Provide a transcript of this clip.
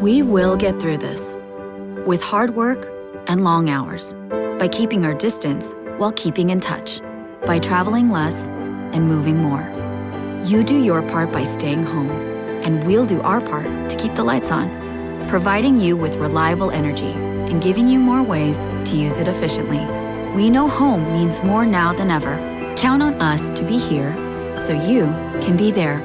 We will get through this with hard work and long hours, by keeping our distance while keeping in touch, by traveling less and moving more. You do your part by staying home, and we'll do our part to keep the lights on, providing you with reliable energy and giving you more ways to use it efficiently. We know home means more now than ever. Count on us to be here so you can be there